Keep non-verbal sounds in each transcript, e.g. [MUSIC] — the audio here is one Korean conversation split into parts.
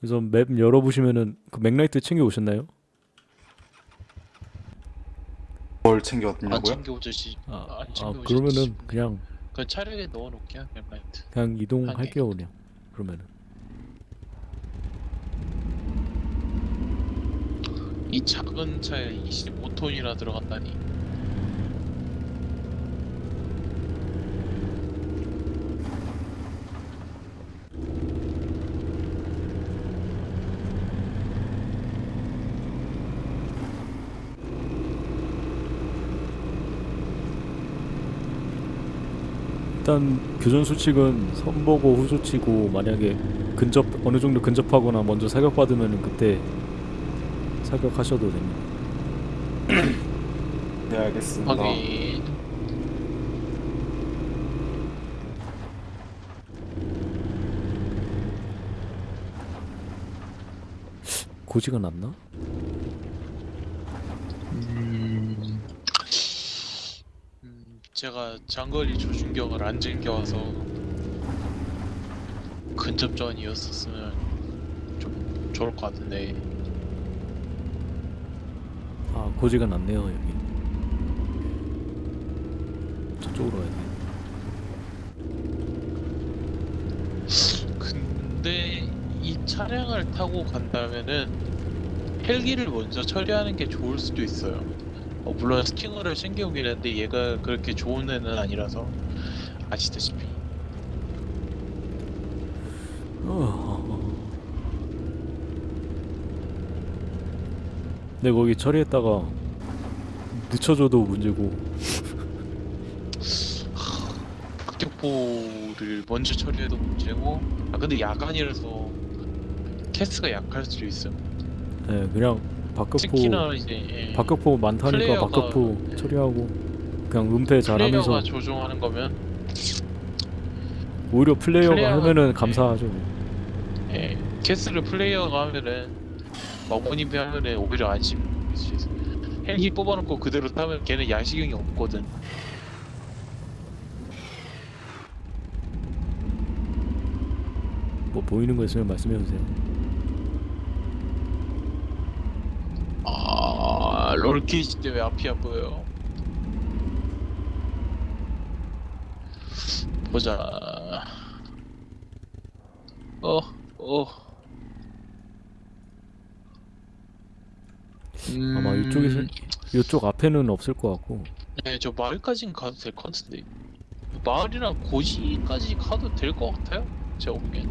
그래서 맵 열어보시면은 그 맥라이트 챙겨 오셨나요? 뭘안 챙겼냐고요? 챙겨오듯이 아, 안 아 챙겨오셨지. 그러면은 그냥 그 차량에 넣어놓게 엠라이트 그냥 이동할게요 그냥 그러면은 이 작은 차에 25톤이나 들어간다니 일단 교전 수칙은 선보고 후조치고 만약에 근접 어느 정도 근접하거나 먼저 사격 받으면은 그때 사격하셔도 됩니다. [CLEARS THROAT] 네 알겠습니다. 확인 고지가 났나? 제가 장거리 조준경을 안 챙겨와서 근접전이었었으면 좀 좋을 것 같은데 아 고지가 났네요 여기. 저쪽으로 가야 돼. 근데 이 차량을 타고 간다면은 헬기를 먼저 처리하는 게 좋을 수도 있어요. 어, 물론 스팅어를 챙겨오긴 했는데 얘가 그렇게 좋은 애는 아니라서 아시다시피 어. 네 거기 처리했다가 늦춰줘도 문제고 극격포를 먼저 처리해도 문제고 아 근데 야간이라서 캐스가 약할 수도 있어. 네 그냥 박격포 이제 예, 박격포 많다니까 박격포 처리하고 그냥 음태 잘하면서 플레이어가 조종하는 거면 오히려 플레이어가 플레이어가- 하면은 네. 감사하죠. 예, 캐스를 플레이어가 하면은 마모님이 하면은 오히려 안심. 헬기 뽑아놓고 그대로 타면 걔는 야시경이 없거든. 뭐 보이는 거 있으면 말씀해 주세요. 아 롤케이지 때문에 앞이 안 보여요. 보자. 어, 어. 음, 아마 이쪽에서 이쪽 앞에는 없을 것 같고 네, 저 마을까진 가도 될 것 같은데. 마을이랑 고지까지 가도 될 것 같아요. 제가 보기엔.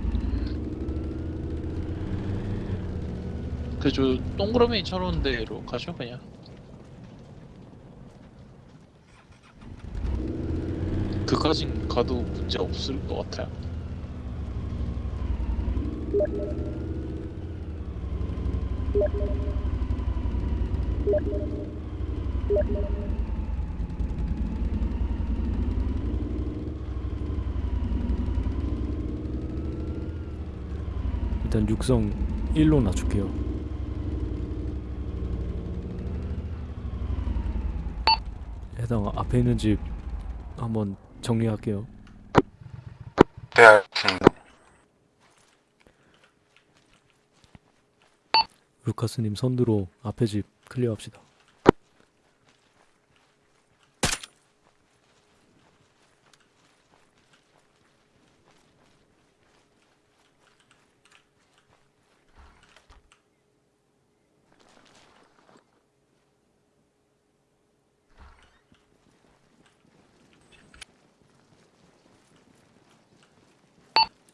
그저 동그라미 쳐놓은 데로 가죠 그냥. 그까진 가도 문제 없을 것 같아요. 일단 육성 1로 낮출게요. 해당 앞에 있는 집 한번 정리할게요. 네 알겠습니다. 루카스님 선두로 앞에 집 클리어합시다.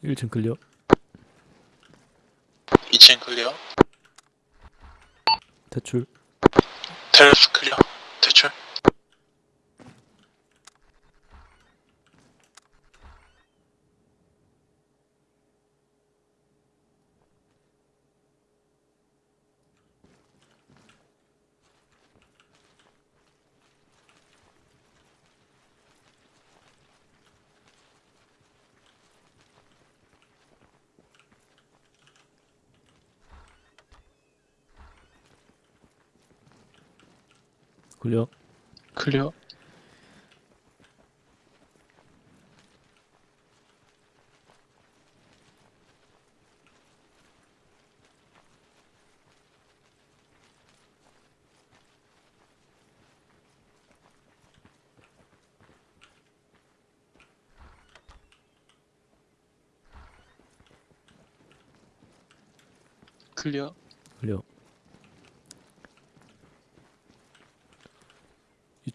일층 클리어. 2층 클리어. 대출. 테레스 클리어. 대출. 클리어. 클리어. 클리어.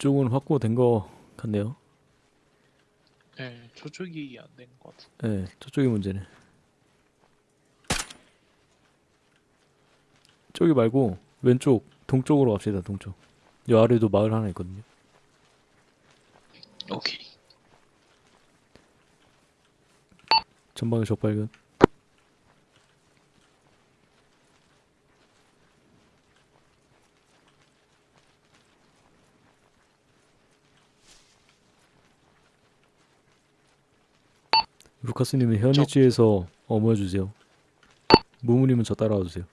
이쪽은 확보된 거 같네요. 네, 저쪽이 안 된 것 같아. 네, 저쪽이 문제네. 저기 말고 왼쪽 동쪽으로 갑시다. 동쪽. 여 아래도 마을 하나 있거든요. 오케이. 전방에 적 발견. 루카스님은 현위치에서 어머해 주세요. 무무님은 저 따라와 주세요.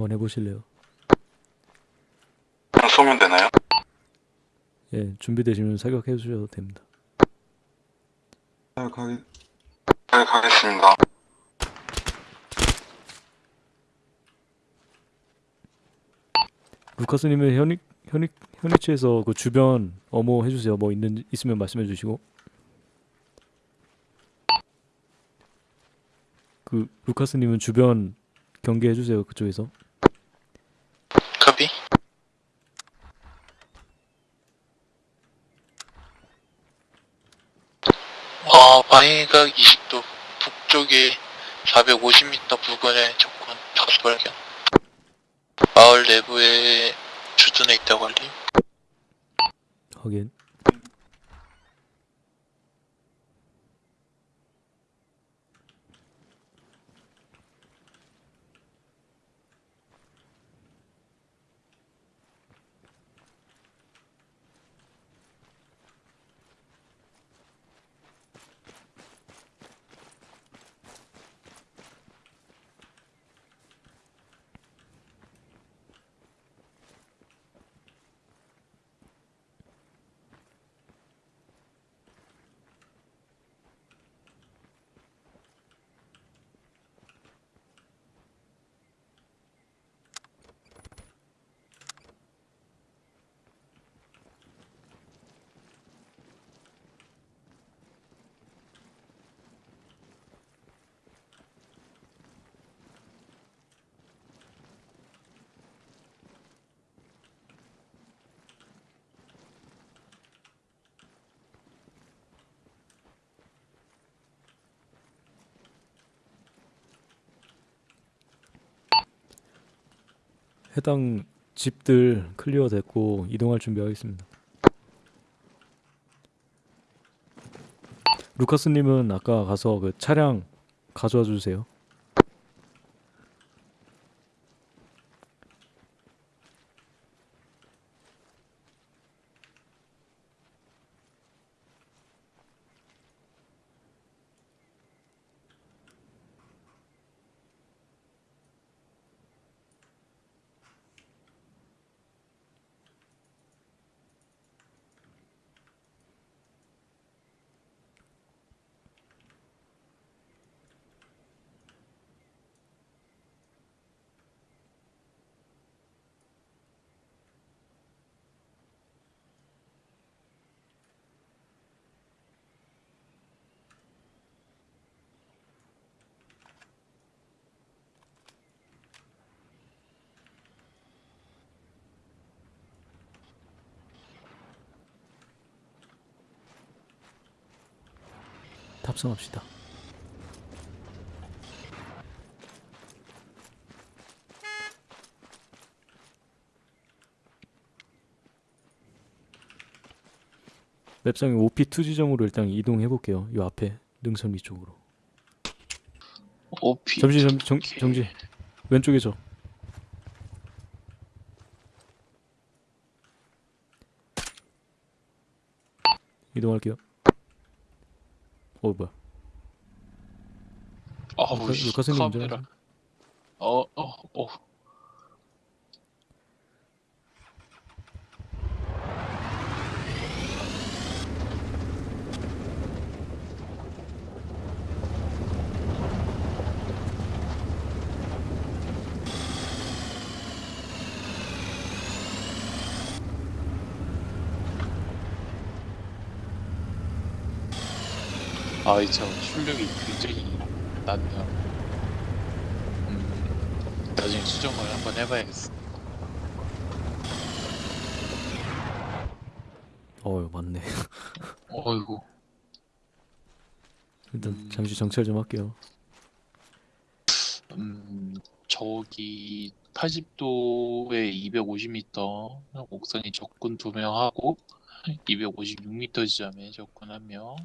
한번 해보실래요? 쏘면 되나요? 예, 준비되시면 사격해 주셔도 됩니다. 네, 가겠... 네, 가겠습니다. 루카스님은 현위 현위 현위치에서 그 주변 어머 해주세요. 뭐 있는 있으면 말씀해 주시고. 그 루카스님은 주변 경계해 주세요. 그쪽에서. 카비. 어, 방위각 20도 북쪽에 450m 부근에 적군 다수 발견. 마을 내부에 주둔해 있다고 알림. 확인. 해당 집들 클리어 됐고 이동할 준비하겠습니다. 루카스님은 아까 가서 그 차량 가져와 주세요. 탑승합시다. 맵상의 OP2 지점으로 일단 이동해 볼게요. 요 앞에 능선 위쪽으로. 오피. 잠시 정, 정, 정지. 왼쪽에 저. 이동할게요. 어 뭐야? 루카- 씨, 루카스님 카메라. 운전하세요. 어, 어, 어. 이차 출력이 굉장히 낮네요. 음, 나중에 수정을 한번 해봐야겠어. 어유 맞네. [LAUGHS] 어이구. 일단 음. 잠시 정찰 좀 할게요. 음, 저기 80도에 250m 옥상에 적군 2명 하고 256m 지점에 적군 1명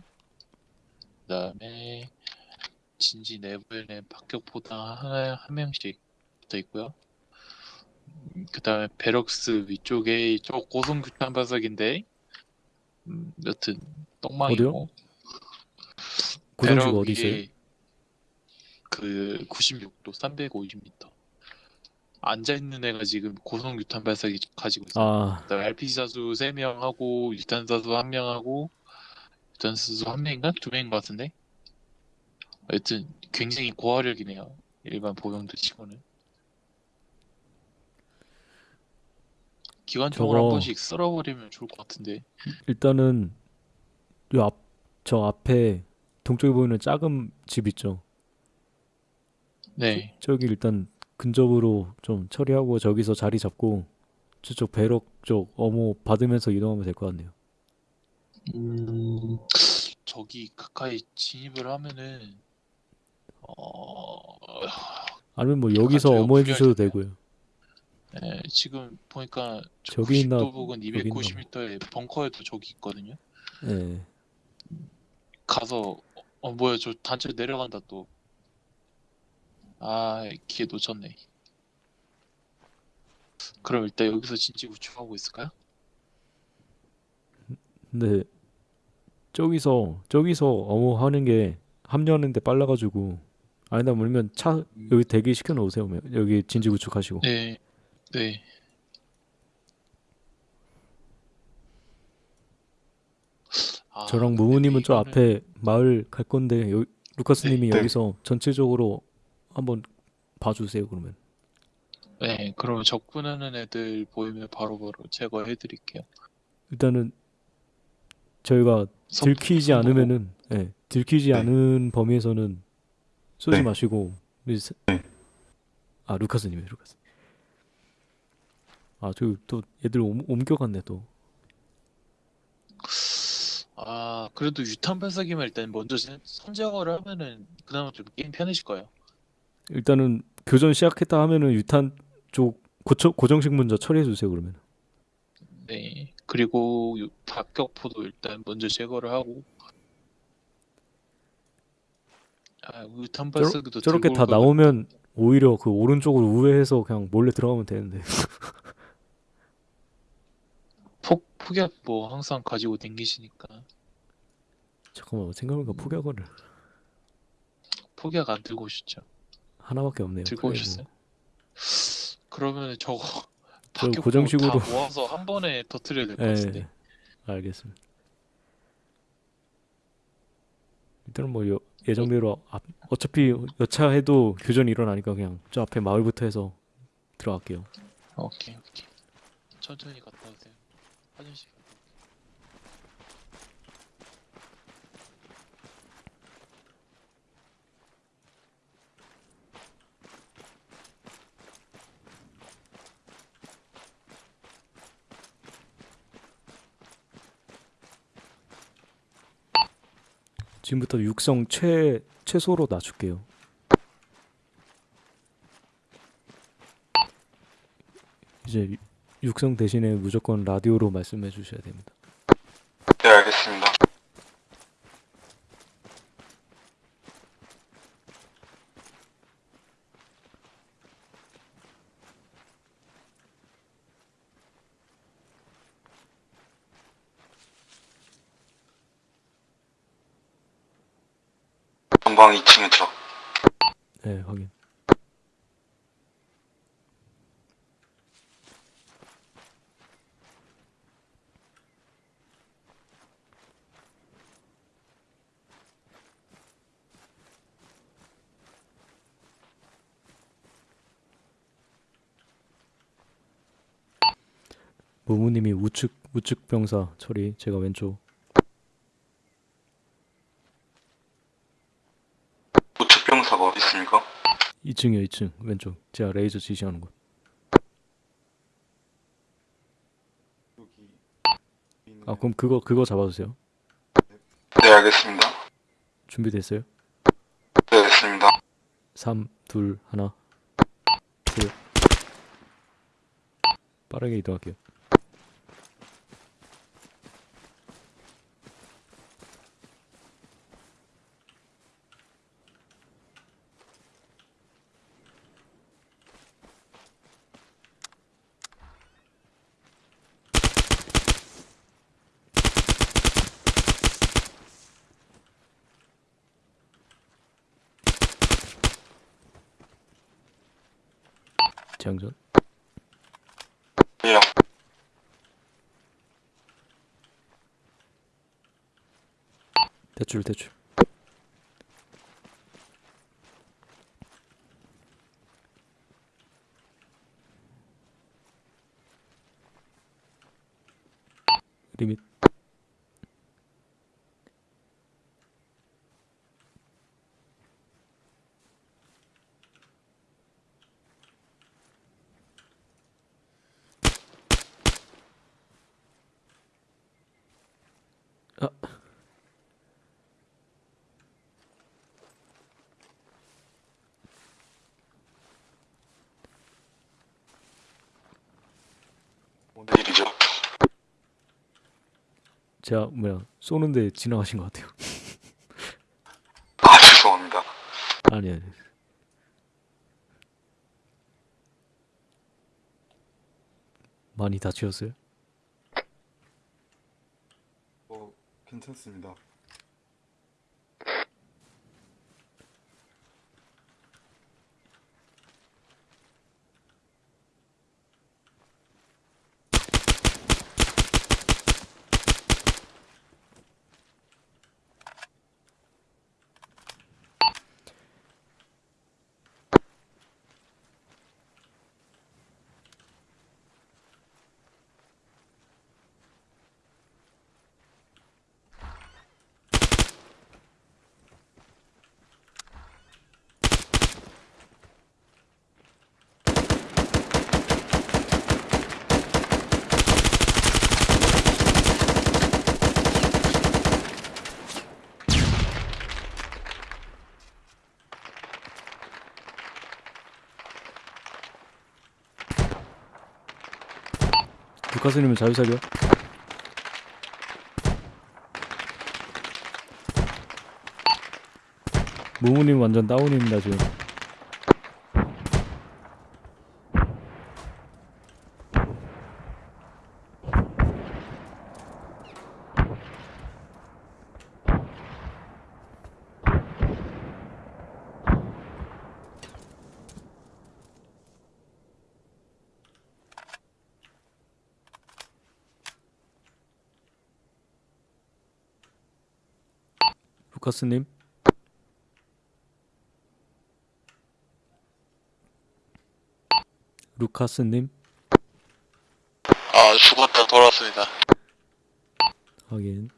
그 다음에 진지 내부에는 박격포당 한, 한 명씩 붙어 있고요. 음, 그 다음에 베럭스 위쪽에 저 고성규탄 바삭인데 음, 여튼 똥망이고 고정식 배럭 어디 있어요? 위에 그 96도 350m 앉아 있는 애가 지금 고성 유탄 발사기 가지고 있어요. 아 그다음에 RPG 사수 3명 하고 유탄 사수 1명 하고 유탄 사수 1명인가? 2명인 것 같은데. 하여튼 굉장히 고화력이네요. 일반 보병들 치고는. 기관총을 한 저거- 번씩 쓸어버리면 좋을 것 같은데. 일단은 요 앞 저 앞에 동쪽에 보이는 작은 집 있죠. 네. 저기 일단 근접으로 좀 처리하고 저기서 자리 잡고 저쪽 배럭 쪽 어모 받으면서 이동하면 될 것 같네요. 음, 저기 가까이 진입을 하면은 어, 아니면 뭐 여기서 저희가 어모 해주셔도. 되고요. 예, 지금 보니까 저기 있나, 90도 부근 있나 290m에 벙커에도 저기 있거든요. 예. 가서 어 뭐야 저 단체 내려간다 또. 아 기회 놓쳤네. 그럼 일단 여기서 진지 구축하고 있을까요? 근데 저기서 저기서 어모 하는 게 합류하는데 빨라가지고 아니다 물면 차 여기 대기 시켜 놓으세요. 여기 진지 구축하시고. 네, 네. 아, 저랑 근데 무무님은 저 앞에 마을 갈 건데 여, 루카스님이 네. 여기서 전체적으로 한번 봐주세요 그러면. 네, 그럼 적군하는 애들 보이면 바로 바로 제거해 드릴게요. 일단은 저희가 들키지 않으면은 예, 들키지 네. 않은 범위에서는 쏘지 네. 마시고 네. 아 루카스님이 루카스 아 저기 또 애들 옮, 옮겨갔네 또 아, 그래도 유탄 발사기만 일단 먼저 선- 선제거를 하면은 그나마 좀 게임 편해질 거예요. 일단은 교전 시작했다 하면은 유탄 쪽 고쳐, 고정식 먼저 처리해 주세요 그러면 네. 그리고 유- 박격포도 일단 먼저 제거를 하고 아, 유탄 저러- 발사기도 저렇게 다 나오면 오히려 그 오른쪽으로 우회해서 그냥 몰래 들어가면 되는데 [LAUGHS] 폭 폭약 뭐 항상 가지고 댕기시니까 잠깐만 생각해보니까 음. 폭약을 폭약 안 들고 오셨죠? 하나밖에 없네요 들고. 오셨어요? 그러면 저거 저 박격포 고정식으로- 다 모아서 한 번에 터트려야 될것 예, 같은데. 알겠습니다. 일단은 뭐 여- 예정대로 앞, 어차피 여차해도 교전이 일어나니까 그냥 저 앞에 마을부터 해서 들어갈게요. 오케이 오케이. 천천히 갔다 오세요. 화장실 지금부터 육성 최 최소로 낮출게요. 이제 유- 육성 대신에 무조건 라디오로 말씀해 주셔야 됩니다. 네, 알겠습니다. 전방 2층에 저. 네, 확인. 무무님이 우측 우측 병사 처리, 제가 왼쪽. 2층이요 2층. 왼쪽. 제가 레이저 지시하는 곳. 아 그럼 그거 그거 잡아주세요. 네, 알겠습니다. 준비됐어요? 네, 됐습니다. 3 2 1 둘. 빠르게 이동할게요 재장전 예. 대출 대출 리밋 아 오늘 일이죠. 제가 뭐야 쏘는데 지나가신 것 같아요 아, 죄송합니다. 아니 아니 많이 다치셨어요? 어, 괜찮습니다. 루카스님은 자유사격 무무님 완전 다운입니다 지금 루카스님. 루카스님. 아 죽었다. 돌아왔습니다. 확인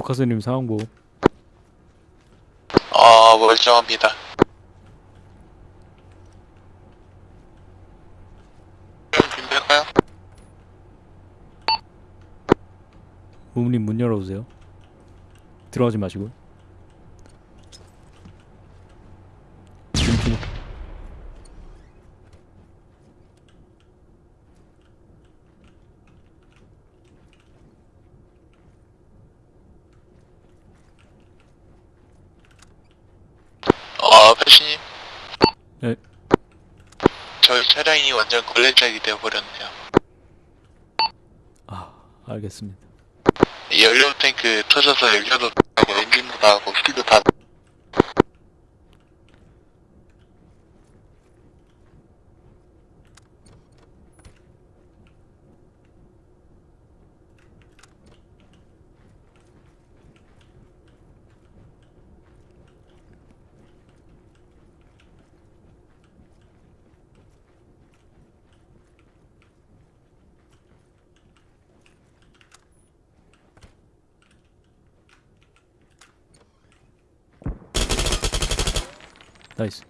루카스님 상황 보호. 아 멀쩡합니다. 준비할까요? 부모님 문 열어주세요. 들어가지 마시고. 지금 키- 아 패신님. 네. 저희 차량이 완전 걸레짝이 되어버렸네요. 아 알겠습니다. 연료 탱크 터져서 연료도 엔진도 나고 스피드 다. 나이스.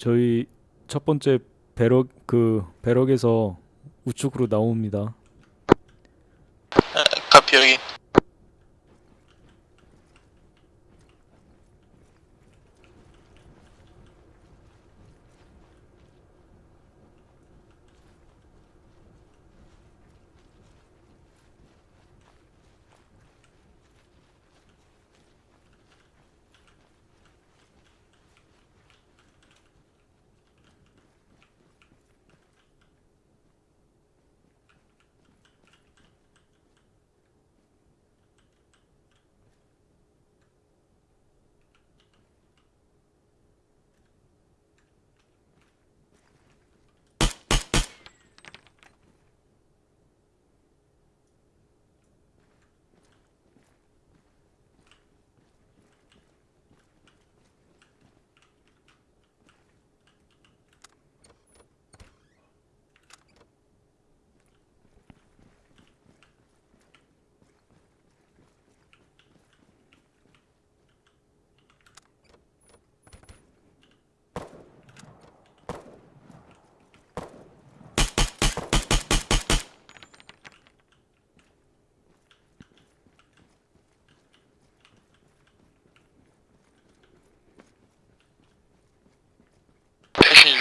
저희 첫 번째 배럭 그 배럭에서 우측으로 나옵니다. 카피 여기.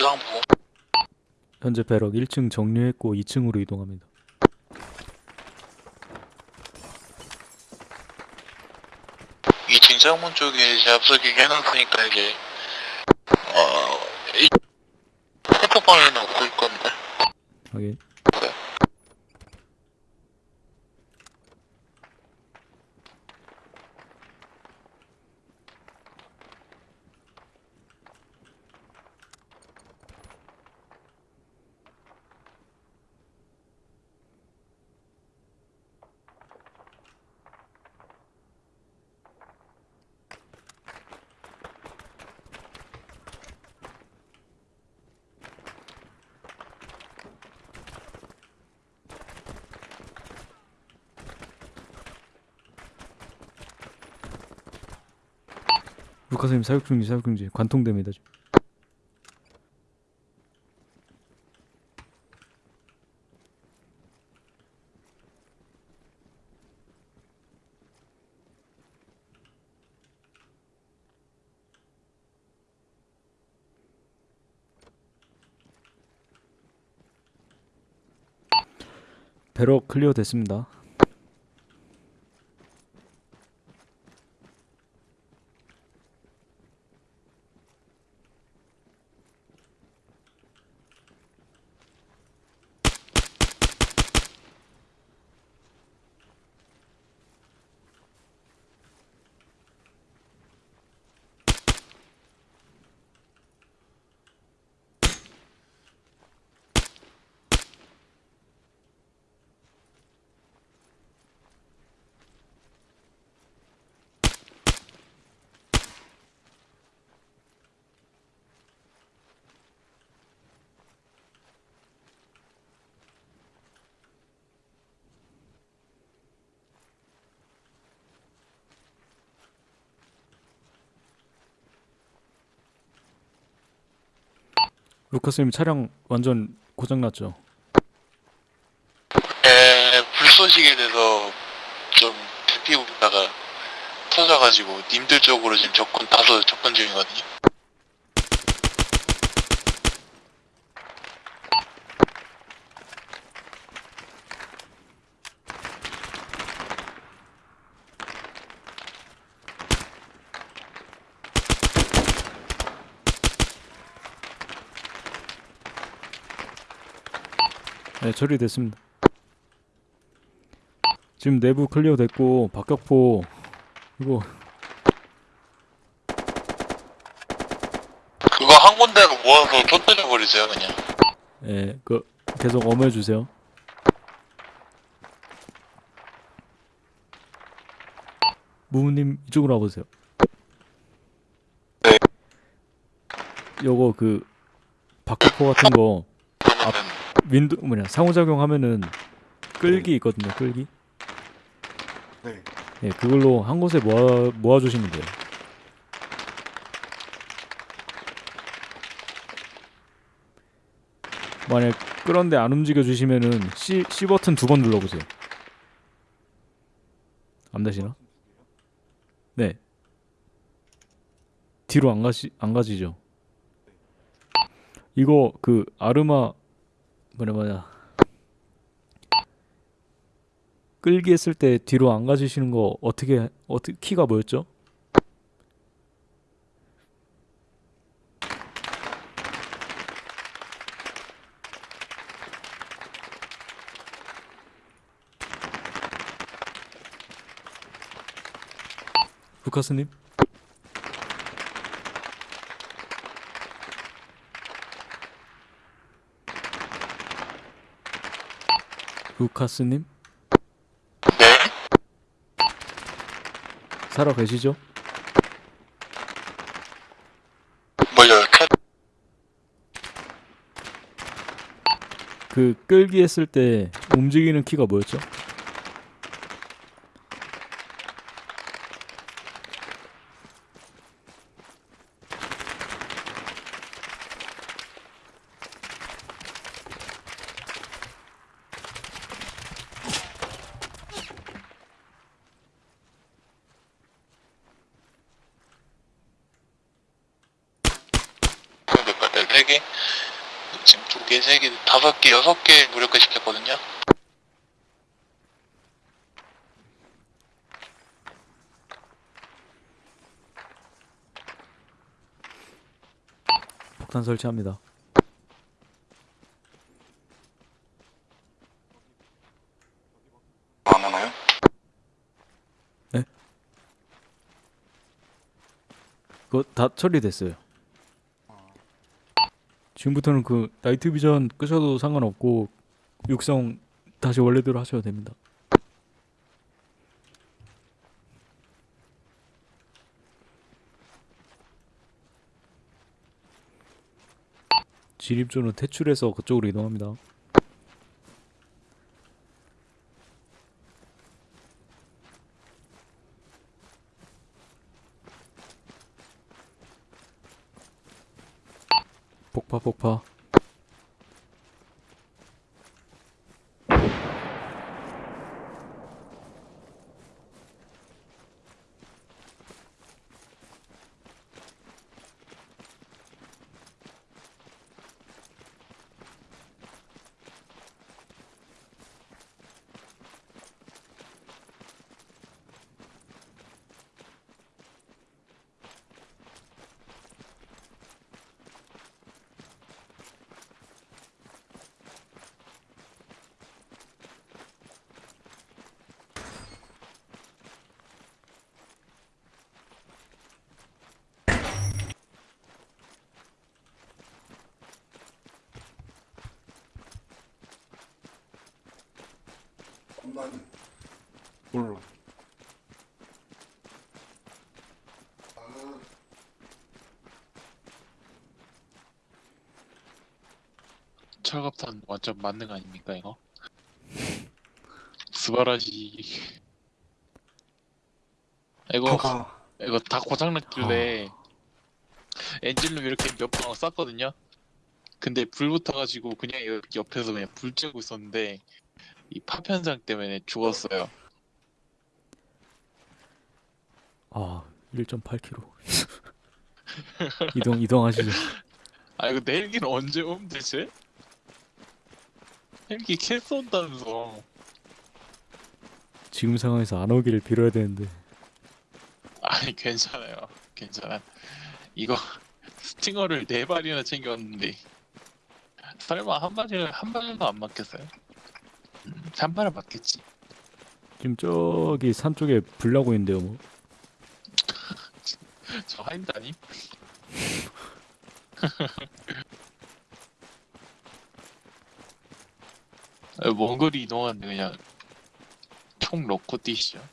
패신 유상 보고. 현재 배럭 1층 정리했고 2층으로 이동합니다. 이 진장문 쪽에 이제 앞서기 해놨으니까 이제 어... 이... 핸드폰에는 없을 건데 확인. 루카스님 사격 중지 사격 중지 관통됩니다 지금. 배럭 클리어 됐습니다. 루카스님 차량 완전 고장 났죠? 에, 불 쏘시게 돼서 좀 대피고 있다가 터져가지고 님들 쪽으로 지금 접근 다소 접근 중이거든요. 네, 처리됐습니다. 지금 내부 클리어 됐고 박격포 이거 그거 한 군데로 모아서 터뜨려 버리세요 그냥. 예, 그 계속 엄호해 주세요. 무무님 이쪽으로 와보세요. 네. 요거 그 박격포 같은 거 윈도 뭐냐 상호작용 하면은 끌기 있거든요. 끌기. 네. 예, 그걸로 한 곳에 모아 모아 주시면 돼요. 만약 끌었는데 안 움직여 주시면은 C C 버튼 두 번 눌러 보세요. 안 되시나? 네. 뒤로 안 가시 안 가지죠. 이거 그 아르마 뭐냐 뭐냐 끌기 했을 때 뒤로 안 가지시는 거 어떻게 어떻게 키가 뭐였죠? 루카스님? 루카스님? 네. 살아 계시죠? 캐... 그 끌기 했을 때 움직이는 키가 뭐였죠? 그럼 몇 개? 네 개? 지금 두 개, 세 개, 다섯 개, 여섯 개 무력화 시켰거든요. 폭탄 설치합니다. 안 하나요? 그거 다 처리됐어요. 지금부터는 그 나이트 비전 끄셔도 상관없고 육성 다시 원래대로 하셔도 됩니다. 진입조는 퇴출해서 그쪽으로 이동합니다. 폭파 폭파 몰라. 완전 만능 아닙니까 이거? 스바라지. 이거 아, 이거 다 고장났길래 엔진룸 이렇게 몇방 쐈거든요. 근데 불 붙어가지고 그냥 옆- 옆에서 그냥 불 쬐고 있었는데 이 파편상 때문에 죽었어요. 아 1.8km [LAUGHS] 이동 이동하시죠 아 이거 내 헬기는 언제 옴 대체? 헬기 캐스 온다면서. 지금 상황에서 안 오기를 빌어야 되는데. 아니 괜찮아요. 괜찮아. 이거 [LAUGHS] 스팅어를 네 발이나 챙겼는데. 설마 한 발을 한 발도 안 맞겠어요? 음, 한 발은 맞겠지. 지금 저기 산 쪽에 불 나고 있는데요 뭐. [LAUGHS] 저 하인드 아님? [LAUGHS] 먼 거리 이동하는데 그냥 총 넣고 뛰시죠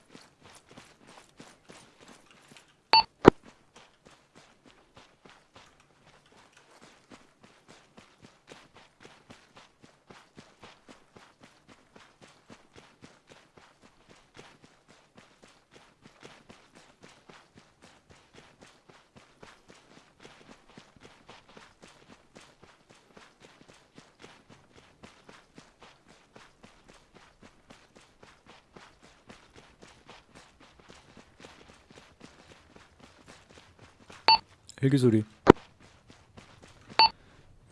헬기 소리.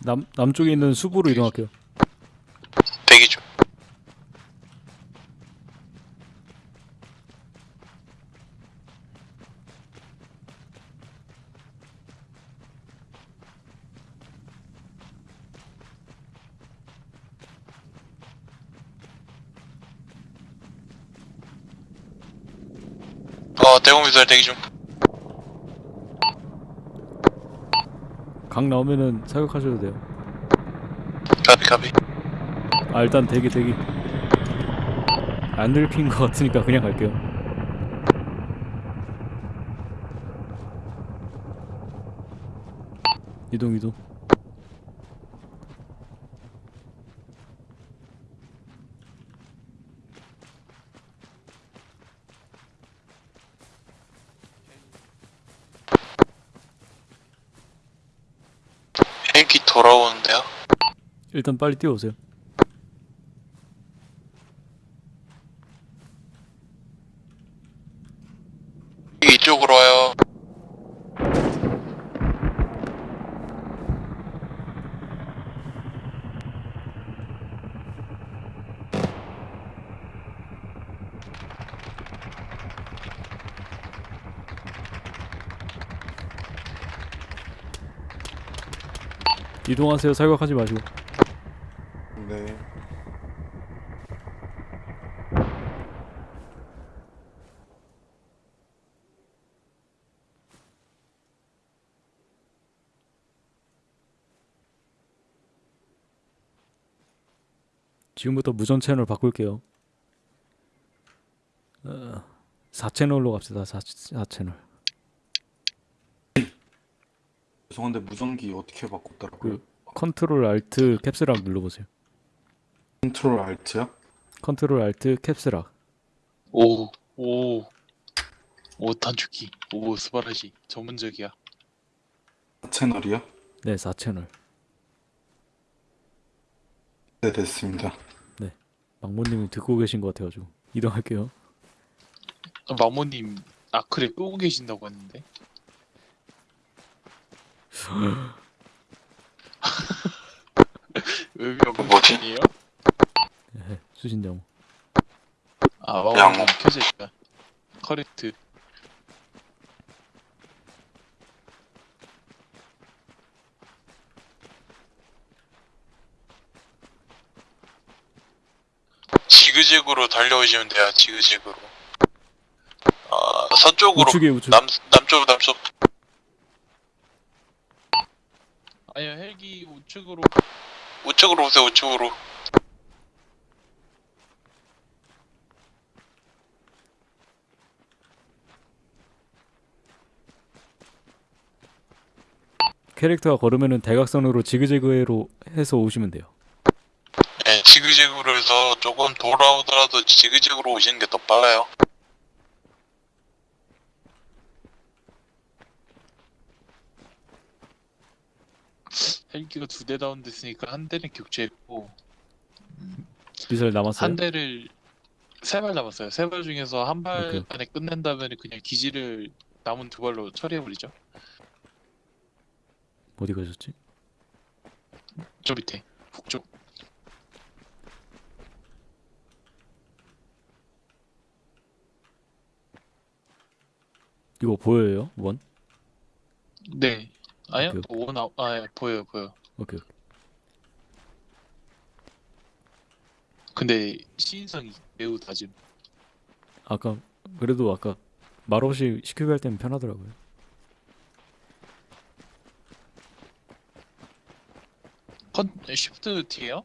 남 남쪽에 있는 숲으로 이동할게요 대기 중 어, 대공미사일 대기 중. 강 나오면은 사격하셔도 돼요. 가비, 가비. 아 일단 대기 대기. 안 들킨 것 같으니까 그냥 갈게요. 이동 이동 헬기 돌아오는데요? 일단 빨리 뛰어오세요 이쪽으로 와요. 이동하세요. 사격하지 마시고. 네. 지금부터 무전 채널 바꿀게요. 어, 4채널로 갑시다. 4, 4채널 죄송한데 무전기 어떻게 바꿨더라고요? 그 Control Alt Caps Lock 눌러보세요 Control Alt요? Control Alt Caps Lock 오, 오. 오, 단축키. 오, 素晴らし. 전문적이야. 채널이요? 네 4채널 네 됐습니다. 망모님이 듣고 계신 것 같아가지고 이동할게요 마모님, 아크를 끄고 계신다고 했는데. [LAUGHS] 의미 없는 뭐지? 아니에요? 예, 수신장 아, 마모님 양호. 켜져 있다. 커렉트. 지그재그로 달려오시면 돼요. 지그재그로. 아 서쪽으로 우측에 우측 남 남쪽 남쪽. 아니요 헬기 우측으로. 우측으로 오세요 우측으로. 캐릭터가 걸으면은 대각선으로 지그재그로 해서 오시면 돼요 네, 지그재그로 해서 조금 돌아오더라도 지그재그로 오시는 게 더 빨라요. 헬기가 두대 다운됐으니까 한 대는 격추했고 미사일 남았어요? 한 대를 세 발 남았어요. 세 발 중에서 한 발 오케이. 안에 끝낸다면 그냥 기지를 남은 두 발로 처리해버리죠. 어디 가셨지? 저 밑에 북쪽. 이거 보여요? 원? 네. 아니요. 오케이. 원 아, 아 예, 보여요 보여. 오케이 오케이. 근데 시인성이 매우 낮음. 아까 그래도 아까 말 없이 CQB 할 때는 편하더라고요. Con- Shift T예요?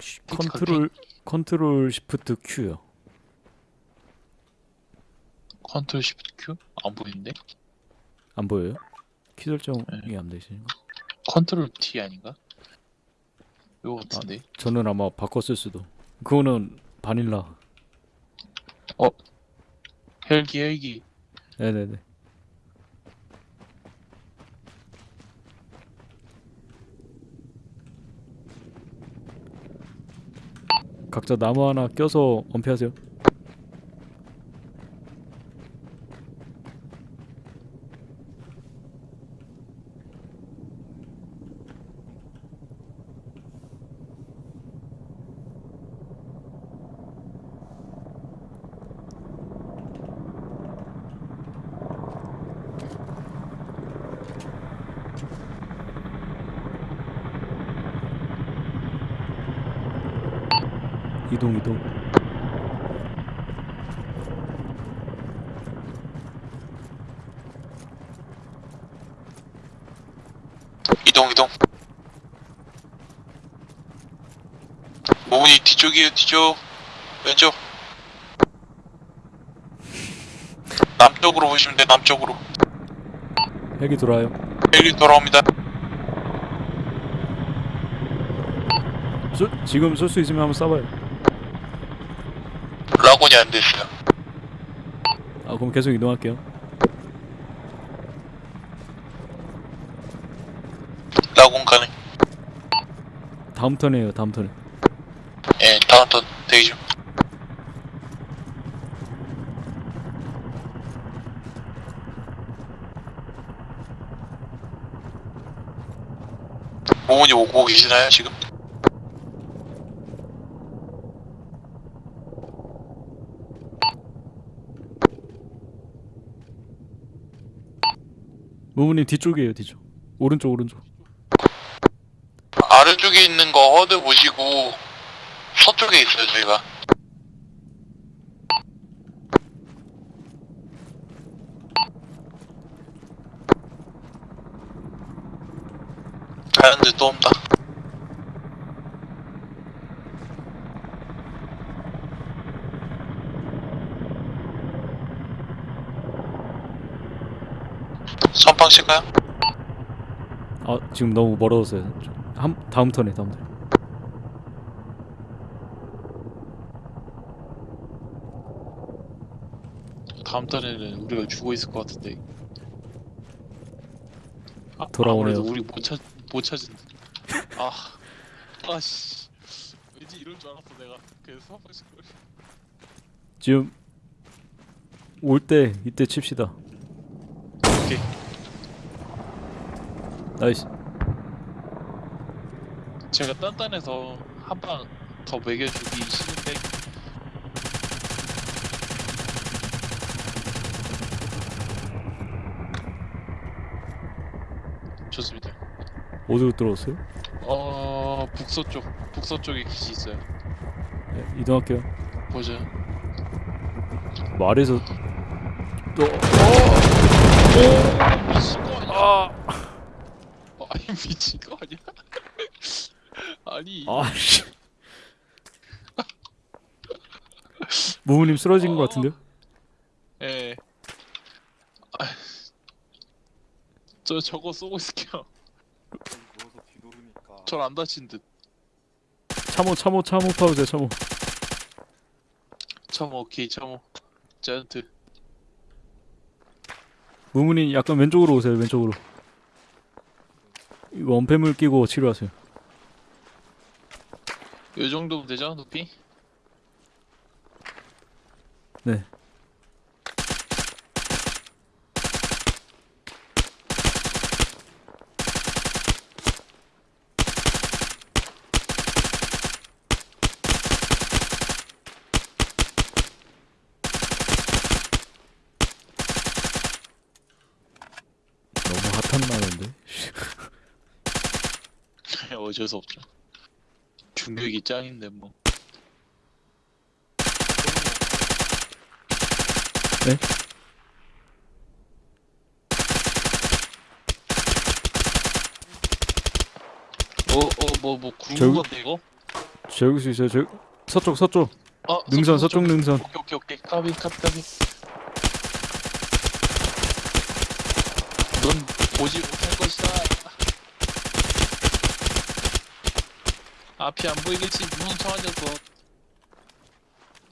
쉬- Control Control Shift Q요. Control Shift Q? 안 보이는데? 안 보여요? 키 설정이 네. 안 되시는 거? Control T 아닌가? 이거 같은데. 저는 아마 바꿨을 수도. 그거는 바닐라. 헬기 헬기. 네네네. 각자 나무 하나 껴서 엄폐하세요. 이동 이동. 이동 이동. 모은이 뒤쪽이에요 뒤쪽. 왼쪽. 남쪽으로 보시면 돼 남쪽으로. 헬기 돌아요. 헬기 돌아옵니다. 쏘, 지금 쏠 수 있으면 한번 쏴봐요. 라곤이 안 됐어요. 아 그럼 계속 이동할게요. 라곤 가능. 다음 턴에요. 다음 턴에. 예, 다음 턴 대기 중. 모은이 오고 계시나요 지금? 무무님 뒤쪽이에요. 뒤쪽. 오른쪽 오른쪽. 아래쪽에 있는 거 허드 보시고 서쪽에 있어요 저희가. 가는데 또 온다. 선빵 칠까요? 아 지금 너무 멀어졌어요. 한 다음 턴에 다음 턴. 다음 달에는 우리가 죽어 있을 것 같은데. 아, 돌아오네요. 우리 못 찾, 못 찾은. 아, [LAUGHS] 아씨. 왠지 이럴 줄 알았어 내가. 그래서 한 번씩. 지금 올 때 이때 칩시다. 오케이. Nice. 제가 단단해서 한 방 더 먹여주기 싫은데. 좋습니다. 어디로 들어왔어요? 어 북서쪽 북서쪽에 기지 있어요. 네, 이동할게요. 보죠. 말에서 또 미친 거 아니야? 아, 어, 미친 거 아니야? [LAUGHS] 아니 아, 씨. 무무님 쓰러진 것 어. 같은데요? 예. 아, 저 저거 쏘고 있을게요. 전 안 다친 듯. 참호 참호 참호 파우세요 참호. 참호 오케이 참호. 자이언트. 무무님 약간 왼쪽으로 오세요 왼쪽으로. 원패물 끼고 치료하세요. 요 정도면 되죠 높이? 네. 너무 핫한 나는데. 어쩔 수 없죠 중력이 짱인데 뭐 네? 어어뭐 뭐 저기- 구른 건데 이거? 저 여기 수 있어요. 저 서쪽 서쪽 어 능선 서쪽 능선. 오케이 오케이 오케이 까비 까비 까비 넌 보지 못할 것이다 앞이 안 보이겠지 녀석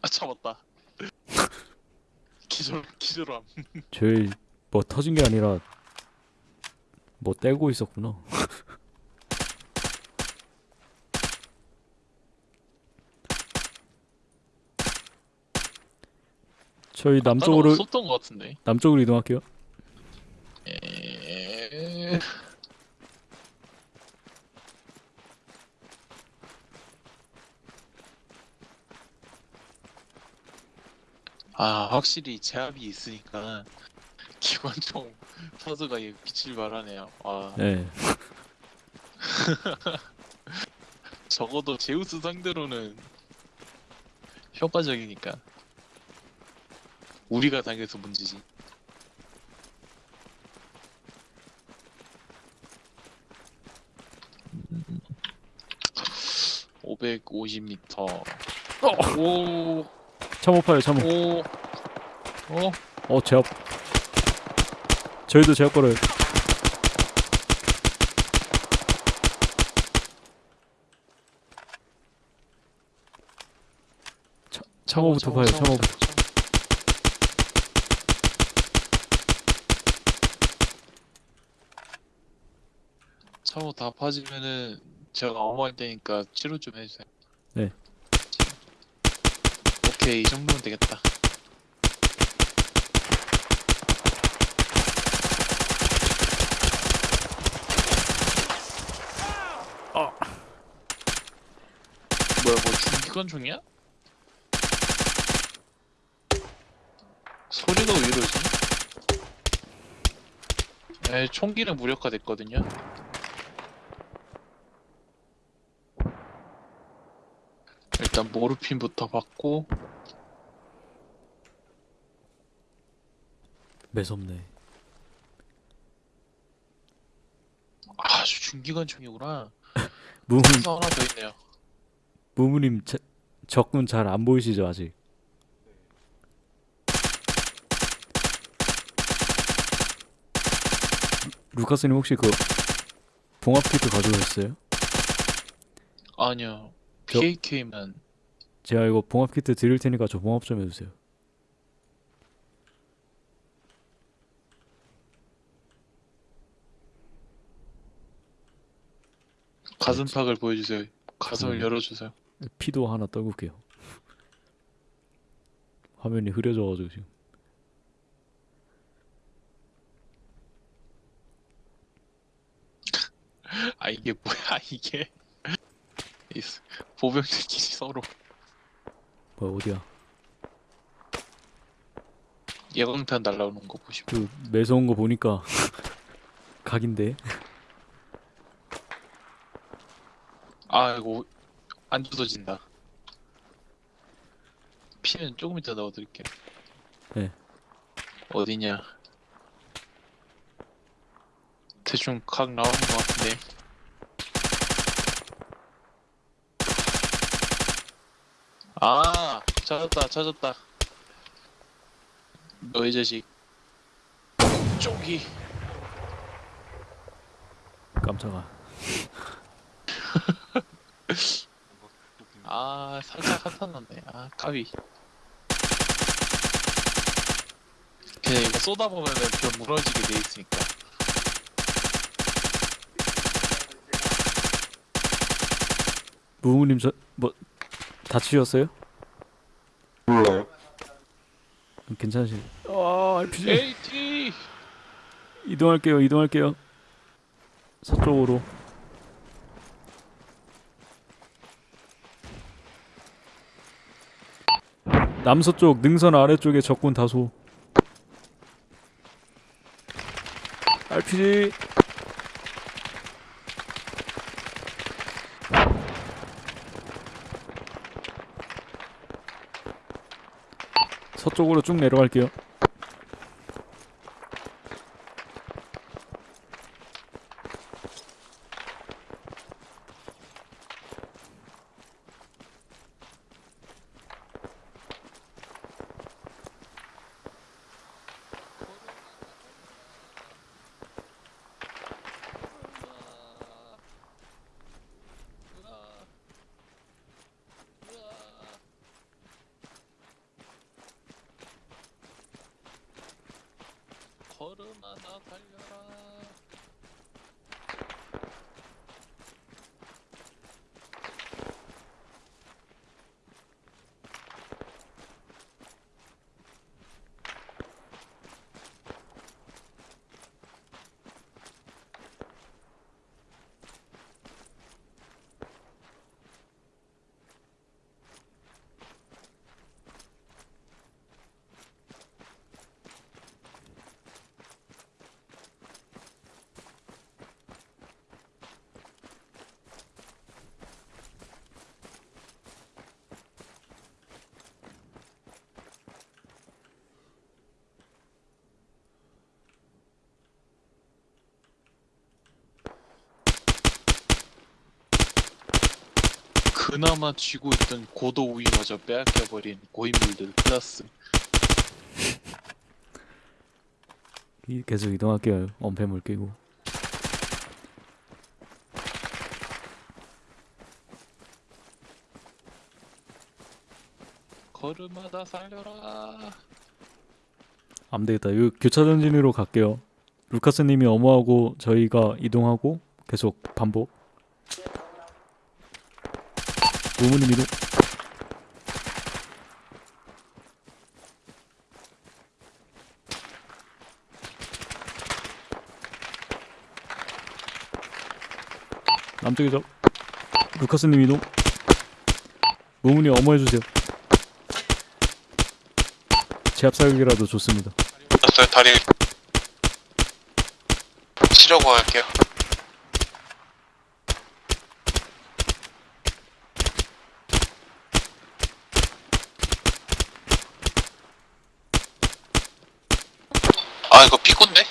아 잡았다 [LAUGHS] 기절 기절함 [LAUGHS] 저희 뭐 터진 게 아니라 뭐 떼고 있었구나. [LAUGHS] 저희 남쪽으로 것 같은데 남쪽으로 이동할게요. 확실히 제압이 있으니까 [LAUGHS] 기관총 터즈가 이 빛을 발하네요 아 네. [LAUGHS] 적어도 제우스 상대로는 효과적이니까 우리가 당해서 문제지 음. 550m 오, 참호파요 참호. 오, 어, 어 제압. 저희도 제압 걸어요. 차, 참호부터 봐요. 참호부터. 차고 다 파지면은 제가 어머할 테니까 치료 좀 해주세요. 네. 오케이 이 정도면 되겠다. 뭐야 뭐 중기관총이야? 소리가 왜 이러지? 에 총기는 무력화 됐거든요. 일단 모르핀부터 받고 매섭네. 아주 중기관 총이구나. [LAUGHS] 무문 그래서 하나 더 있네요. 무무님 자, 적군 잘 안 보이시죠 아직? 루카스님 혹시 그 봉합 키트 가져오셨어요? 아니요. 저- PAK만 제가 이거 봉합 키트 드릴 테니까 저 봉합 좀 해주세요. 가슴팍을 보여주세요. 가슴을 음. 열어주세요. 피도 하나 떨굴게요. 화면이 흐려져가지고 지금. 아 이게 뭐야 이게 보병들끼리 서로 뭐야 어디야? 예방탄 날라오는 거 보시면 그 매서운 거 보니까 [LAUGHS] 각인데. 아 이거 안 주워진다. 피는 조금 이따 넣어드릴게요. 네. 어디냐? 대충 각 나오는 것 같은데. 아 찾았다 찾았다. 너이 자식. 쪽이. 깜짝아. [LAUGHS] 아 살짝 한탄 났네 아 까비. 그냥 이거 쏟아보면은 벼 무너지게 돼 있으니까. 무웅님 저뭐 다치셨어요? 몰라요. 괜찮으신 아 RPG AT 이동할게요 이동할게요. 서쪽으로. 남서쪽 능선 아래쪽에 적군 다소. RPG 서쪽으로 쭉 내려갈게요. 걸음하나 달려라 그나마 쥐고 있던 고도 우위마저 빼앗겨버린 고인물들 플러스 이- 계속 이동할게요. 엄폐물 끼고. 걸음하다 살려라 안 되겠다. 이 교차 전진으로 갈게요. 루카스님이 어머하고 저희가 이동하고 계속 반복. 무무님 이동. 남쪽에 적. 루카스님 이동. 무무님 어머 해주세요. 제압 사격이라도 좋습니다. 다리 치려고 할게요 아 이거 삐꼰데?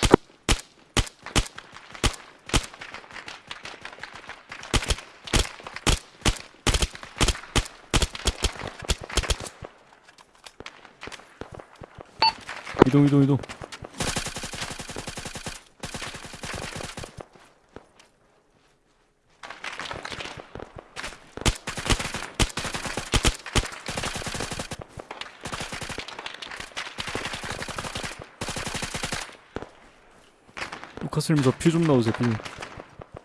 이동 이동 이동 루카스님 저 피 좀 넣으세요 피 좀.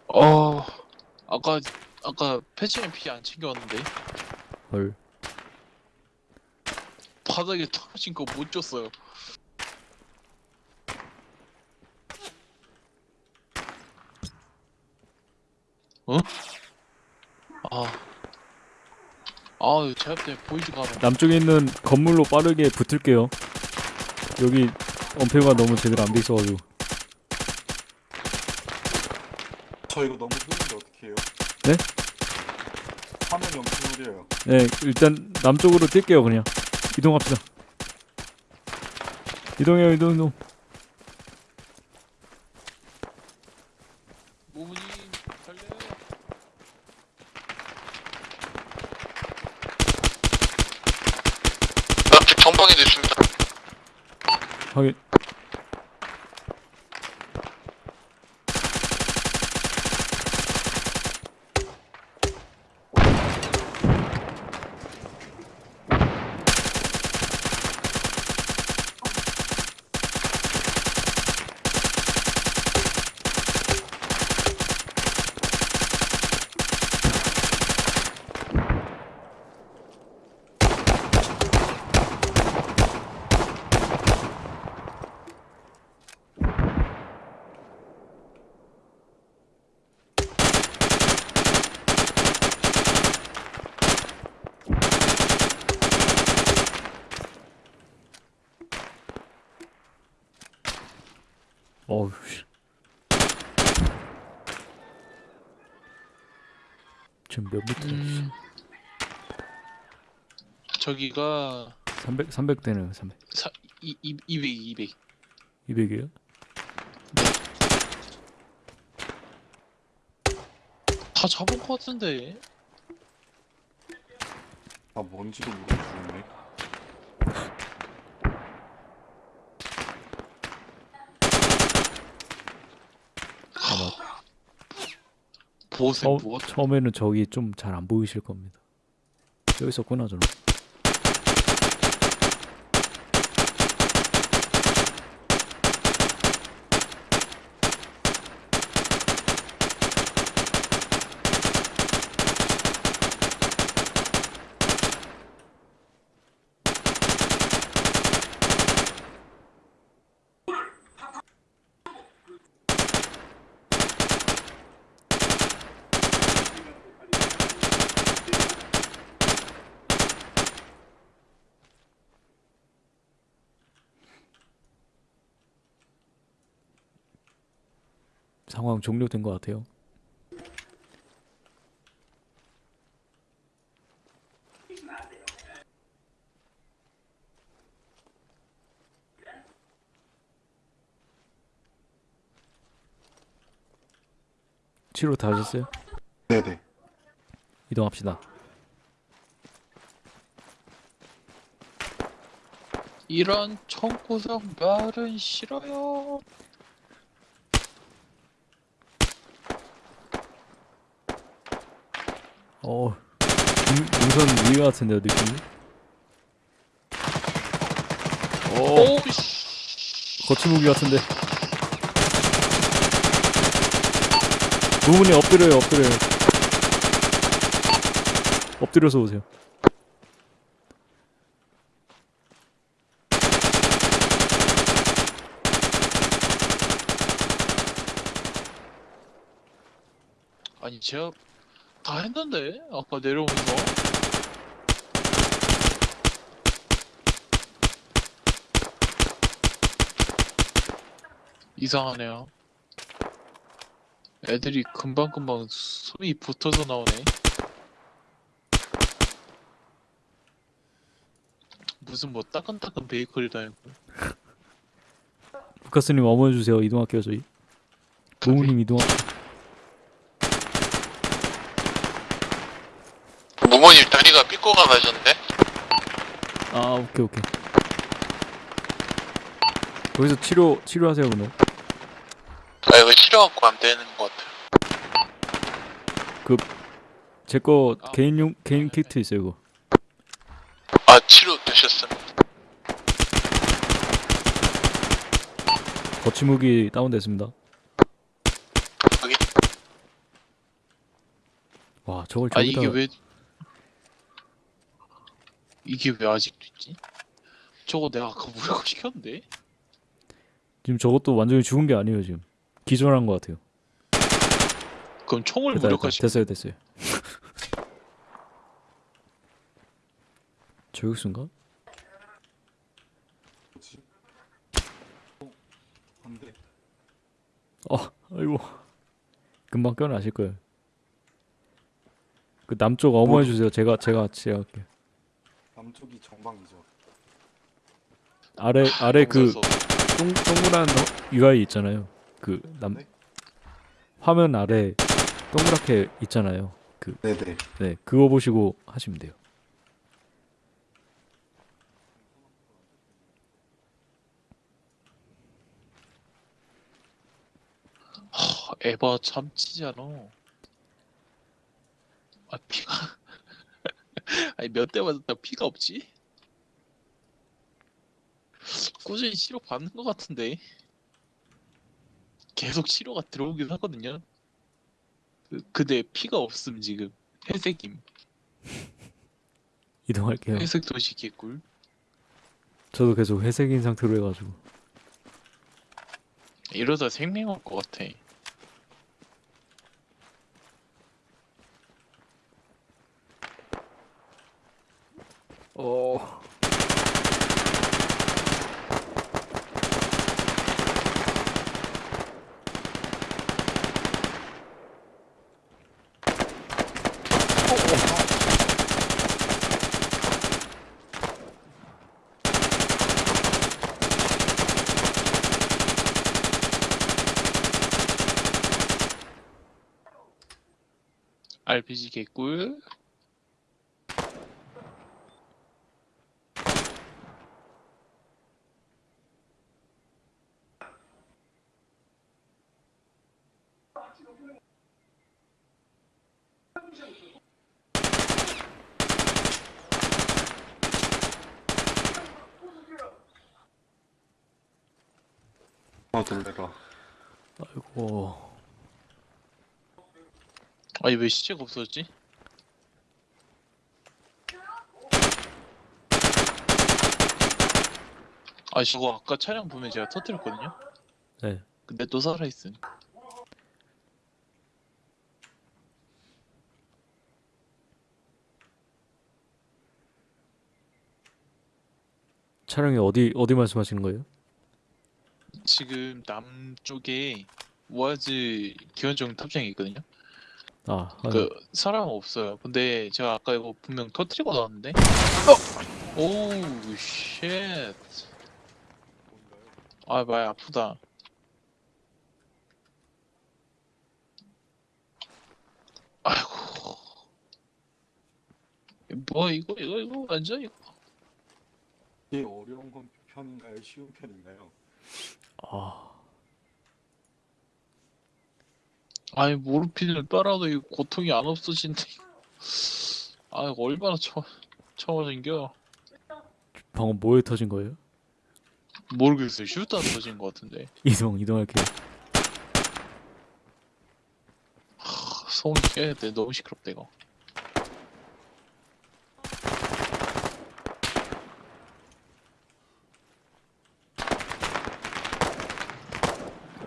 어 아까 아까 패치는 피안 챙겨왔는데. 헐. 바닥에 떨어진 거 못 줬어요. 어? 아. 아유 제압 때문에 보이지가 않아. 남쪽에 있는 건물로 빠르게 붙을게요. 여기 엄폐가 너무 제대로 안 돼 있어가지고 저 이거 너무 흐린데 어떻게 해요? 네? 화면이 엄청 흐려요. 네 일단 남쪽으로 뛸게요 그냥 이동합시다 이동해요 이동 이동 어우 씨. 지금 몇 미터? 음, 저기가 300 300 되네요. 300. 사, 이, 이, 200, 200. 200이에요? 다 잡은 것 같은데. 아 뭔지도 모르고 죽네. 보세 처, 뭐 처음에는 저기 좀 잘 안 보이실 겁니다. 여기 있었구나 저는. 종료된 것 같아요. 치료 다 하셨어요? 네네. 이동합시다. 이런 청구석 말은 싫어요. 어, 능- 능선 위에 같은데요 느낌이? 어, 오씨. 거치무기 같은데. 부모님 엎드려요, 엎드려요. 엎드려서 오세요. 아니 제가 다 했는데 아까 내려오면서 이상하네요. 애들이 금방금방 숨이 붙어서 나오네. 무슨 뭐 따끈따끈 베이커리도 아니고 [LAUGHS] 루카스님 어머니 주세요. 이동할게요 저희. 부모님 이동. 부모님 다리가 삐꼬가 나셨는데? 아 오케이 오케이. 거기서 치료 치료하세요 그러면. 아 이거 치료갖고 안 되는 것 같아요 제거 아. 개인용 개인 키트 있어요 이거. 아 치료 되셨습니다 거치무기 다운됐습니다. 와 저걸 아 저기다 이게 왜 이게 왜 아직도 있지? 저거 내가 아까 무료고 [LAUGHS] 시켰는데? 지금 저것도 완전히 죽은 게 아니에요 지금. 기절한 것 같아요. 그럼 총을 됐다. 무력화시 됐어요 됐어요. [LAUGHS] 저격수인가? 어. 어, 아이고. 금방 껴나실 거예요. 그 남쪽 어머해 주세요. 제가 제가 제가 할게요. 남쪽이 정방이죠. 아래 아래 그. 동, 동그란 어- UI 있잖아요. 그남 네? 화면 아래 동그랗게 있잖아요. 그 네네. 네, 그거 보시고 하시면 돼요. 하, 에바 참치잖아. 아 피가 아니 몇 대 맞았다 피가 없지? 꾸준히 치료 받는 것 같은데 계속 치료가 들어오긴 하거든요. 그, 근데 피가 없음 지금 회색임 [LAUGHS] 이동할게요. 회색 도시 개꿀. 저도 계속 회색인 상태로 해가지고 이러다 생명 올것 같아. 어. RPG 개꿀 놀래라. 아이고 아니 왜 시체가 없어졌지? 아 저거 아까 차량 보면 제가 터뜨렸거든요? 네 근데 또 살아있음 차량이 어디 어디 말씀하시는 거예요? 지금 남쪽에 우아즈 기원정 탑장이 있거든요? 아, 아그 사람 없어요 근데 제가 아까 이거 분명 터뜨리고 나왔는데 어! 오우 쉣아 많이 아프다 아이고 뭐 이거 이거 이거 완전 이거 이게 어려운 건 편인가요? 쉬운 편인가요? 아. 아니 모르핀을 빨아도 이 고통이 안 없어진대. 아 이거 얼마나 처 처음 생겨? 방금 뭐에 터진 거예요? 모르겠어요. 슈터 터진 것 같은데. 이동 이동할게요. 하, 소음 깨야 돼. 너무 시끄럽다 이거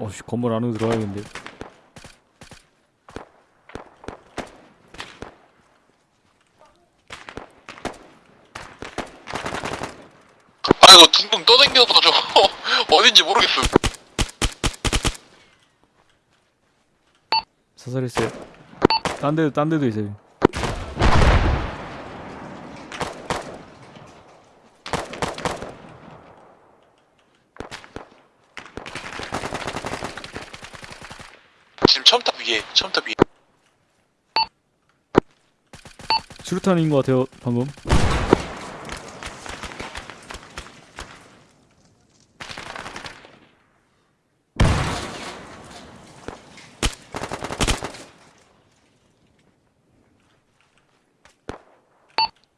어씨 건물 안으로 들어가야겠는데. 아 이거 둥둥 떠댕겨서 저거 [LAUGHS] 어딘지 모르겠어 사살했어요. 딴 데도 딴 데도 있어요. 지금 첨탑 위에 수류탄인 것 같아요 방금.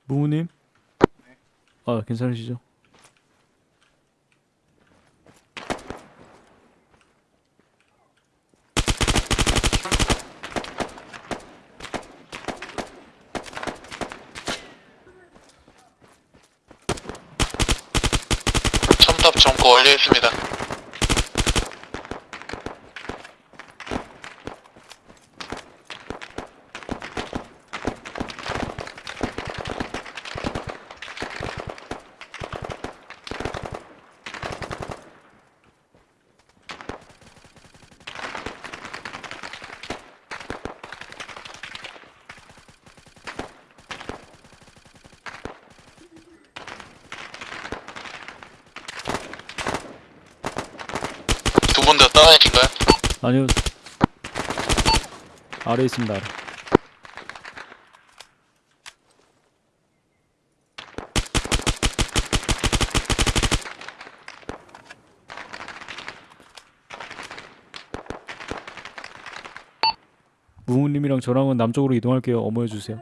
무무님? 아 괜찮으시죠? 첨탑 점거 완료했습니다 두 분 다 따라하신가요? 아니요. 아래 있습니다. 아래. 무무님이랑 저랑은 남쪽으로 이동할게요. 어머해 주세요.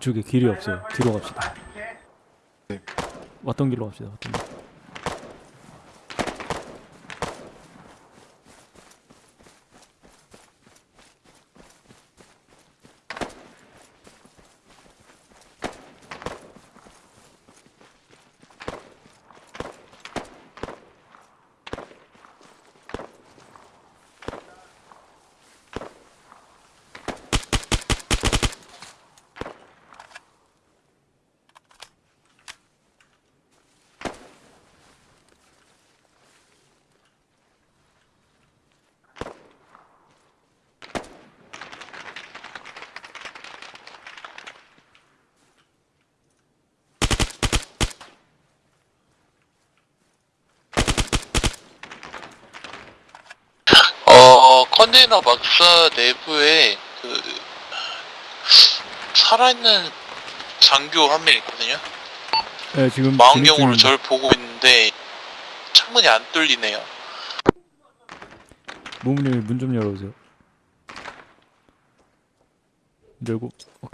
이쪽에 길이 없어요. 뒤로 갑시다. 네. 왔던 길로 갑시다. 왔던 길. 막사 내부에 그 살아있는 장교 한 명 있거든요. 네 지금 망원경으로 진입 저를 보고 있는데 창문이 안 뚫리네요. 무무님 문 좀 열어보세요. 열고 오케이.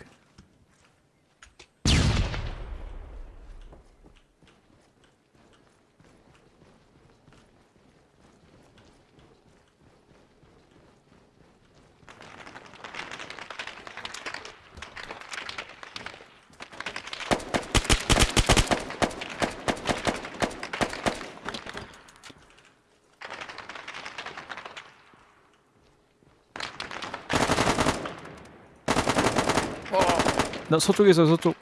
나 서쪽에서 서쪽.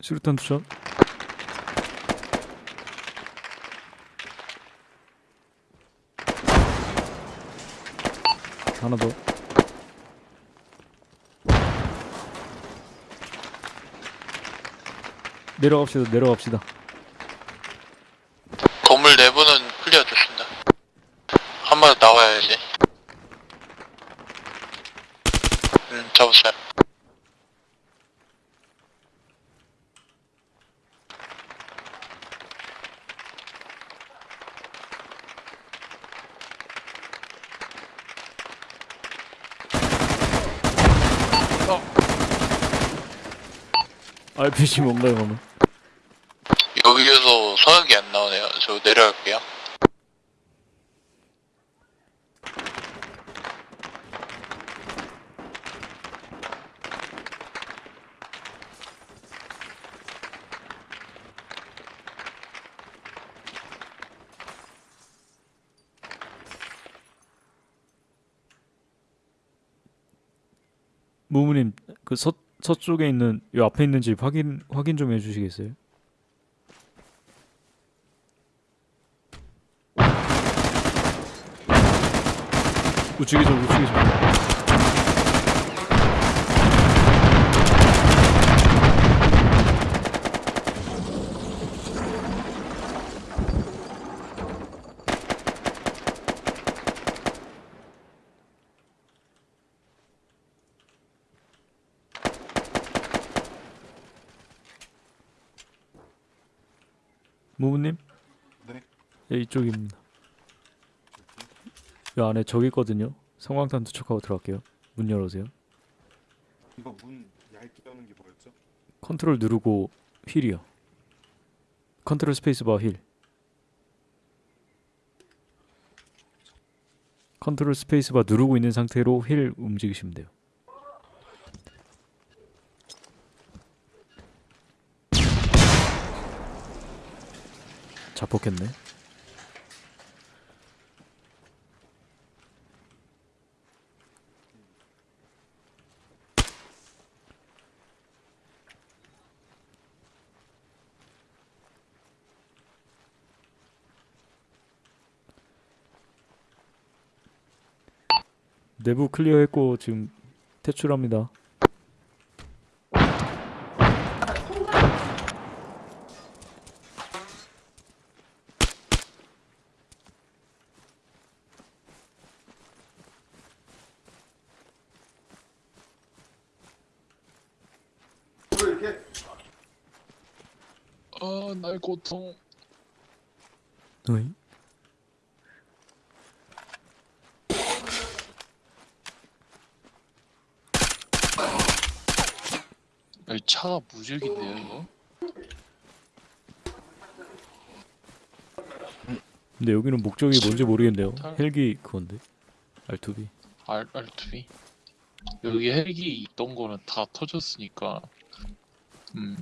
수류탄 투척. 하나 더. 내려갑시다. 내려갑시다. 건물 내부는 클리어됐습니다. 한 번 나와야지. 음, 잡았어요. RPG 뭔가요, 그러면? 여기에서 서약이 안 나오네요. 저 내려갈게요. 무무님 그 서, 서쪽에 있는 요 앞에 있는 집 확인 확인 좀 해주시겠어요? 우측이죠 우측이죠 무무님? 네. 예 이쪽입니다. 요 안에 저기 있거든요. 섬광탄 투척하고 들어갈게요. 문 열어주세요. 이거 문 얇게 여는 게 뭐였죠? 컨트롤 누르고 휠이요. Control Space Bar 휠. Control Space Bar 누르고 있는 상태로 휠 움직이시면 돼요. 자폭했네 내부 클리어했고 지금 퇴출합니다. 아, 날 고통. 어이? 이 차가 무적인데요, 이거? 근데 여기는 목적이 뭔지 모르겠네요. 탈- 헬기 그건데. R2B. R, R2B. 여기 헬기 있던 거는 다 터졌으니까. 음.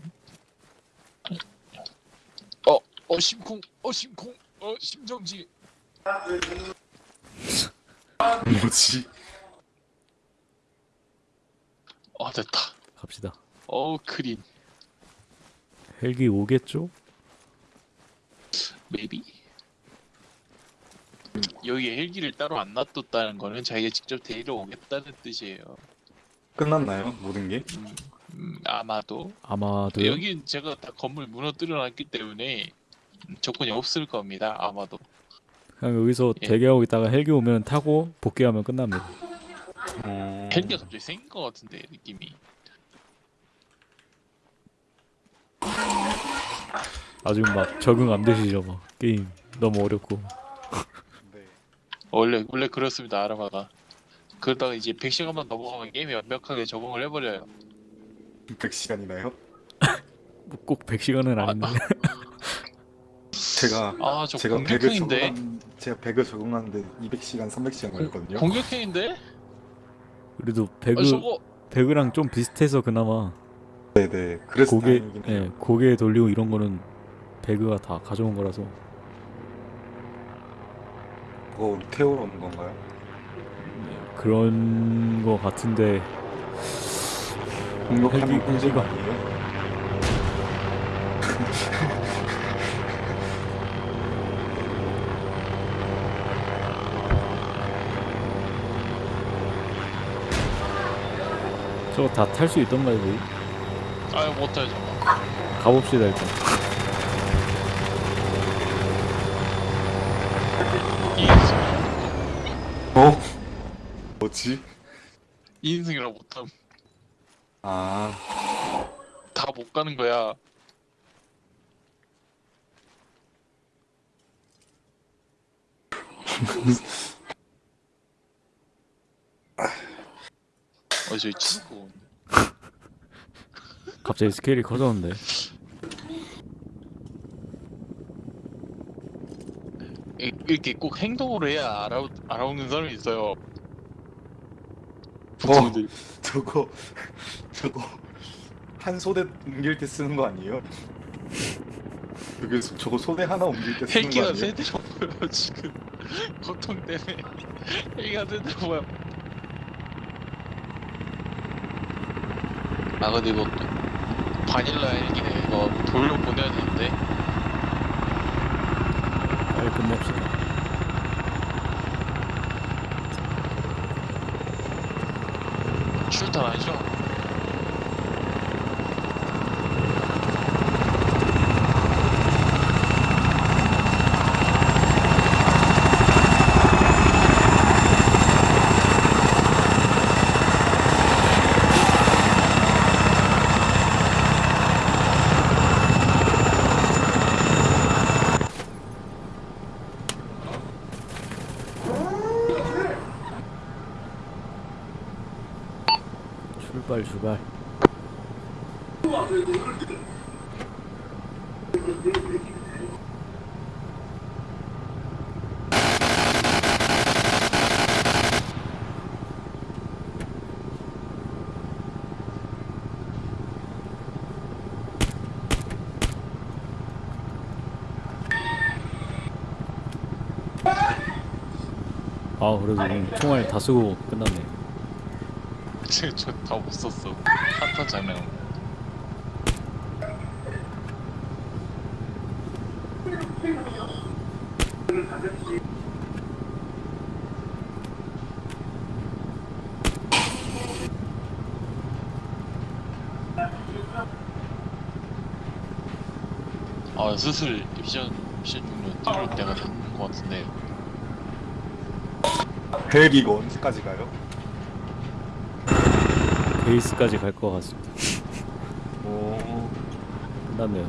어, 어, 심쿵, 어, 심쿵, 어, 심정지. [LAUGHS] 뭐지? 어, 됐다. 갑시다. 어, 크린. 헬기 오겠죠? maybe? 여기 헬기를 따로 안 놔뒀다는 거는 자기가 직접 데리러 오겠다는 뜻이에요. 끝났나요? 모든 게? 음, 음, 아마도. 아마도요. 여긴 제가 다 건물 무너뜨려 놨기 때문에 조건이 없을 겁니다. 아마도. 그냥 여기서 예. 대기하고 있다가 헬기 오면 타고 복귀하면 끝납니다. 음... 헬기가 갑자기 생긴 것 같은데 느낌이. 아직 막 적응 안 되시죠, 막 게임 너무 어렵고. 네. 원래 원래 그렇습니다. 아라바가. 그러다가 이제 100시간만 넘어가면 게임이 완벽하게 적응을 해버려요. 100시간이나요? 뭐꼭 100시간은 아닌데. [LAUGHS] 제가 아저 제가 100을 공격형인데. 적응한 제가 100을 적응하는데 200시간, 300시간 걸렸거든요. 공격형인데? 그래도 아, 배그 저거 배그랑 좀 비슷해서 그나마 네네. 그래서 고개 예, 해요. 고개 돌리고 이런 거는 배그가 다 가져온 거라서 그거 태우러 오는 건가요? 그런 거 같은데 공격하는 헬기- 공제가 헬기가- 아니에요? 저거 다 탈 수 있던가요, 거기? 아유 못해요 저거. 가봅시다 일단. 이인승 어? 뭐지? 이인승이라 못함. 아 다 못 가는 거야. [LAUGHS] 어 저기 치고 갑자기 스케일이 커졌는데. 이- 이렇게 꼭 행동으로 해야 알아 알아오는 사람이 있어요. 보통들 [LAUGHS] 저거 저거 한 소대 옮길 때 쓰는 거 아니에요? 소- 저거 소대 하나 옮길 때 쓰는 거 헬기가 아니에요? 세대로 보여 지금 [LAUGHS] 고통 때문에 헬기가 세대로 보여. 아 근데 이거 바닐라 헬기네 이거 돌려 보내야 되는데 빨리 끝냅시다. 출탄 아니죠? 출발 출발. 아 그래도 총알 다 쓰고 끝났네. 저다 못 썼어. 한탄 장면 아 슬슬 미션 미션 종료 띄울 때가 된 것 같은데 헬기 이거 언제까지 가요? 베이스까지 갈 것 같습니다. 오 끝났네요.